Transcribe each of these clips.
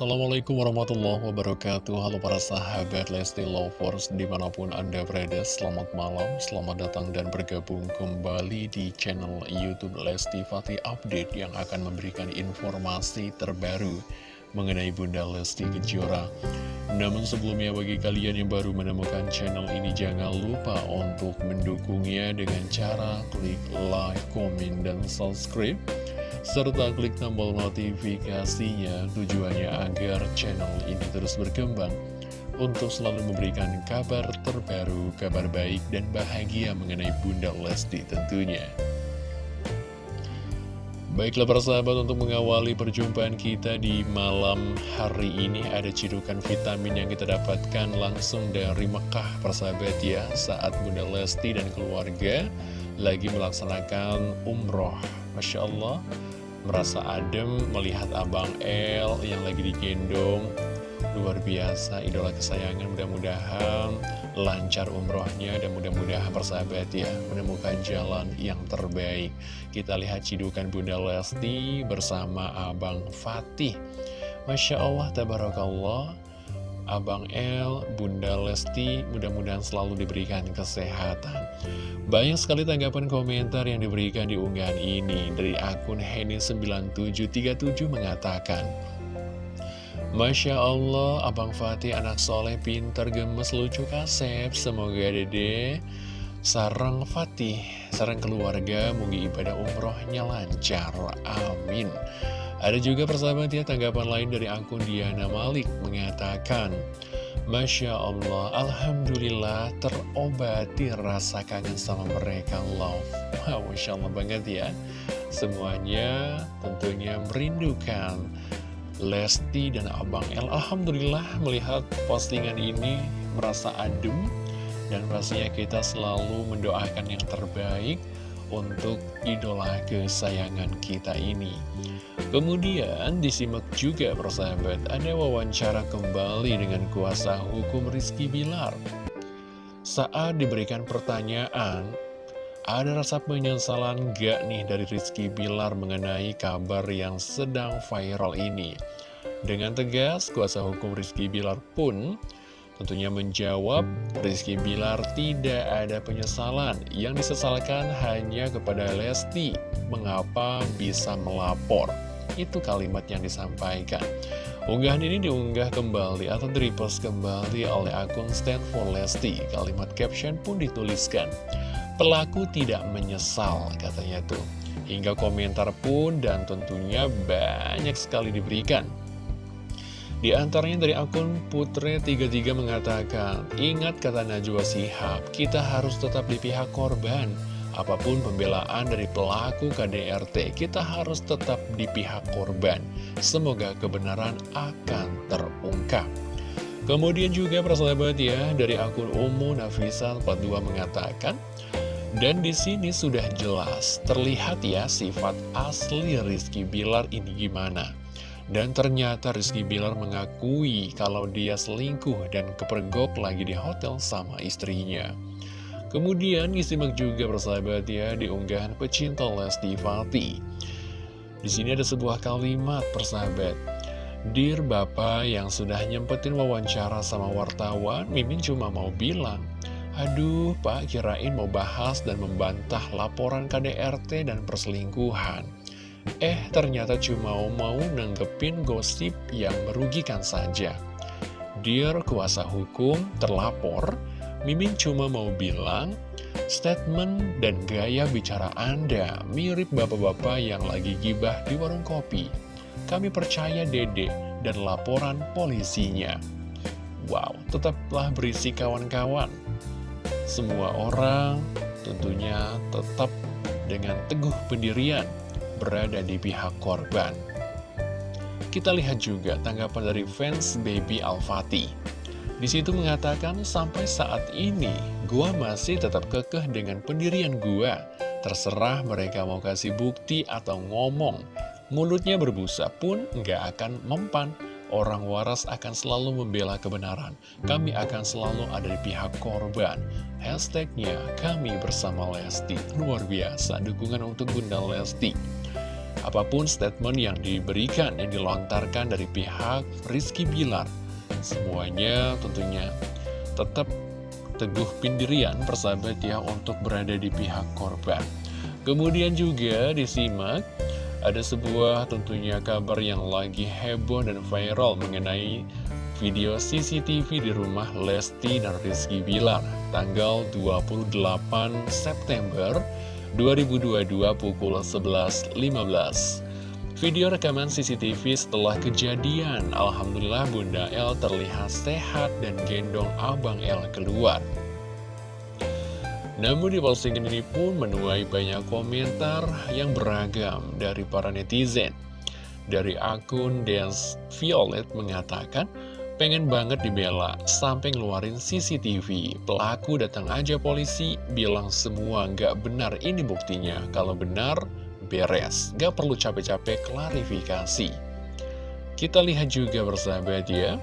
Assalamualaikum warahmatullahi wabarakatuh. Halo para sahabat Lesti Lovers Di mana pun anda berada Selamat malam, selamat datang dan bergabung kembali Di channel Youtube Lesti Fatih Update Yang akan memberikan informasi terbaru Mengenai Bunda Lesti Kejora. Namun sebelumnya bagi kalian yang baru menemukan channel ini Jangan lupa untuk mendukungnya Dengan cara klik like, komen, dan subscribe serta klik tombol notifikasinya tujuannya agar channel ini terus berkembang untuk selalu memberikan kabar terbaru, kabar baik dan bahagia mengenai Bunda Lesti tentunya. Baiklah para sahabat untuk mengawali perjumpaan kita di malam hari ini ada cidukan vitamin yang kita dapatkan langsung dari Mekah para sahabat ya saat Bunda Lesti dan keluarga lagi melaksanakan umroh Masya Allah merasa adem melihat Abang El yang lagi digendong. Luar biasa idola kesayangan mudah-mudahan lancar umrohnya dan mudah-mudahan persahabat ya menemukan jalan yang terbaik. Kita lihat cidukan Bunda Lesti bersama Abang Fatih. Masya Allah Tabarakallah Abang El, Bunda Lesti, mudah-mudahan selalu diberikan kesehatan. Banyak sekali tanggapan komentar yang diberikan di unggahan ini dari akun Henny9737 mengatakan, Masya Allah, Abang Fatih anak soleh, pinter, gemes, lucu, kasep. Semoga dede sarang Fatih, sarang keluarga, mungkin ibadah umrohnya lancar. Amin. Ada juga persahabat ya tanggapan lain dari akun Diana Malik mengatakan Masya Allah, Alhamdulillah terobati rasa kangen sama mereka love. Wow, Masya Allah banget ya. Semuanya tentunya merindukan Lesti dan Abang El. Alhamdulillah melihat postingan ini merasa adem Dan pastinya kita selalu mendoakan yang terbaik untuk idola kesayangan kita ini Kemudian disimak juga persahabat ada wawancara kembali dengan kuasa hukum Rizky Bilar. Saat diberikan pertanyaan, ada rasa penyesalan gak nih dari Rizky Bilar mengenai kabar yang sedang viral ini? Dengan tegas, kuasa hukum Rizky Bilar pun tentunya menjawab Rizky Bilar tidak ada penyesalan. Yang disesalkan hanya kepada Lesti, mengapa bisa melapor. Itu kalimat yang disampaikan. Unggahan ini diunggah kembali atau direpost kembali oleh akun Stand for Lesti. Kalimat caption pun dituliskan. Pelaku tidak menyesal, katanya tuh. Hingga komentar pun dan tentunya banyak sekali diberikan. Di antaranya dari akun Putre33 mengatakan, Ingat kata Najwa Sihab, kita harus tetap di pihak korban. Apa pun pembelaan dari pelaku KDRT, kita harus tetap di pihak korban. Semoga kebenaran akan terungkap. Kemudian juga persahabat ya, dari akun Umu Nafisa 42 mengatakan, dan di sini sudah jelas, terlihat ya sifat asli Rizky Bilar ini gimana. Dan ternyata Rizky Bilar mengakui kalau dia selingkuh dan kepergok lagi di hotel sama istrinya. Kemudian disimak juga persahabat ya di unggahan pecinta Lesti Fati. Di sini ada sebuah kalimat persahabat. Dear Bapak yang sudah nyempetin wawancara sama wartawan, Mimin cuma mau bilang, Aduh Pak kirain mau bahas dan membantah laporan KDRT dan perselingkuhan. Eh ternyata cuma mau nanggepin gosip yang merugikan saja. Dear kuasa hukum terlapor, Mimin cuma mau bilang, statement dan gaya bicara Anda mirip bapak-bapak yang lagi gibah di warung kopi. Kami percaya dede dan laporan polisinya. Wow, tetaplah berisi kawan-kawan. Semua orang tentunya tetap dengan teguh pendirian berada di pihak korban. Kita lihat juga tanggapan dari fans Baby Al-Fatih. Di situ mengatakan, sampai saat ini, gua masih tetap kekeh dengan pendirian gua. Terserah mereka mau kasih bukti atau ngomong. Mulutnya berbusa pun nggak akan mempan. Orang waras akan selalu membela kebenaran. Kami akan selalu ada di pihak korban. Hashtagnya, kami bersama Lesti. Luar biasa, dukungan untuk Bunda Lesti. Apa pun statement yang diberikan, yang dilontarkan dari pihak Rizky Bilar. Semuanya tentunya tetap teguh pendirian persahabat ya untuk berada di pihak korban. Kemudian juga disimak ada sebuah tentunya kabar yang lagi heboh dan viral mengenai video CCTV di rumah Lesti dan Rizky Bilar tanggal 28 September 2022 pukul 11.15. Video rekaman CCTV setelah kejadian, Alhamdulillah Bunda El terlihat sehat dan gendong Abang El keluar. Namun di postingan ini pun menuai banyak komentar yang beragam dari para netizen. Dari akun Dance Violet mengatakan, pengen banget dibela sampai ngeluarin CCTV. Pelaku datang aja polisi, bilang semua nggak benar ini buktinya. Kalau benar, beres. Gak perlu capek-capek klarifikasi. Kita lihat juga bersahabat ya.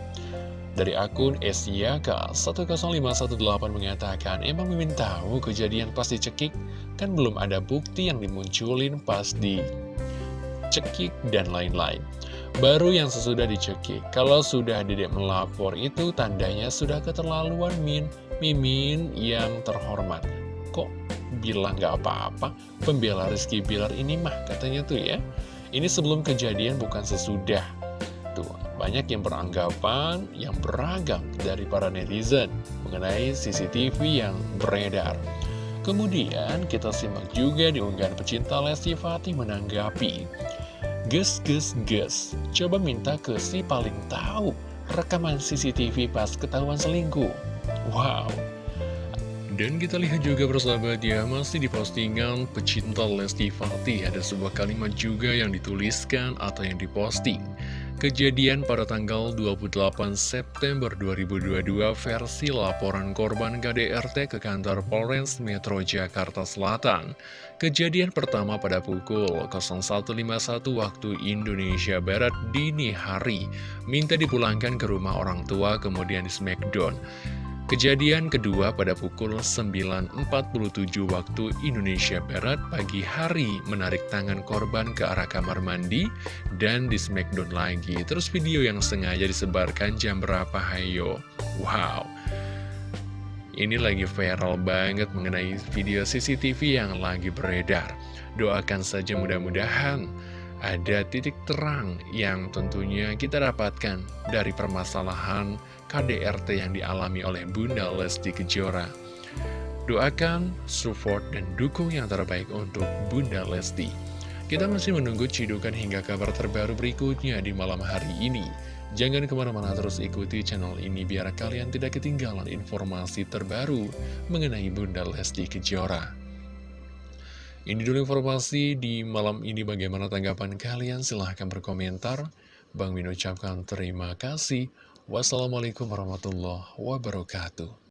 Dari akun Esyaka10518 mengatakan, Emang Mimin tahu kejadian pas dicekik? Kan belum ada bukti yang dimunculin pas dicekik dan lain-lain. Baru yang sesudah dicekik. Kalau sudah dedek melapor itu tandanya sudah keterlaluan Min. Mimin yang terhormat. Kok bilang gak apa-apa? Pembela Rizky Bilar ini mah katanya tuh ya. Ini sebelum kejadian bukan sesudah. Tuh, banyak yang beranggapan yang beragam dari para netizen mengenai CCTV yang beredar. Kemudian kita simak juga di unggahan pecinta Lesti Fatih menanggapi. Ges, ges, ges, coba minta ke si paling tahu rekaman CCTV pas ketahuan selingkuh. Wow, dan kita lihat juga bersahabat ya, masih di postingan pecinta Lesti Fatih. Ada sebuah kalimat juga yang dituliskan atau yang diposting Kejadian pada tanggal 28 September 2022 versi laporan korban KDRT ke kantor Polres Metro Jakarta Selatan. Kejadian pertama pada pukul 01.51 waktu Indonesia Barat dini hari. Minta dipulangkan ke rumah orang tua kemudian di Smackdown. Kejadian kedua pada pukul 9.47 waktu Indonesia Barat pagi hari menarik tangan korban ke arah kamar mandi dan di smackdown lagi. Terus video yang sengaja disebarkan jam berapa hayo. Wow. Ini lagi viral banget mengenai video CCTV yang lagi beredar. Doakan saja mudah-mudahan ada titik terang yang tentunya kita dapatkan dari permasalahan KDRT yang dialami oleh Bunda Lesti Kejora. Doakan, support, dan dukung yang terbaik untuk Bunda Lesti. Kita masih menunggu cidukan hingga kabar terbaru berikutnya di malam hari ini. Jangan ke mana-mana terus ikuti channel ini biar kalian tidak ketinggalan informasi terbaru mengenai Bunda Lesti Kejora. Ini dulu informasi di malam ini bagaimana tanggapan kalian silahkan berkomentar. Bang Min ucapkan terima kasih. Wassalamualaikum warahmatullahi wabarakatuh.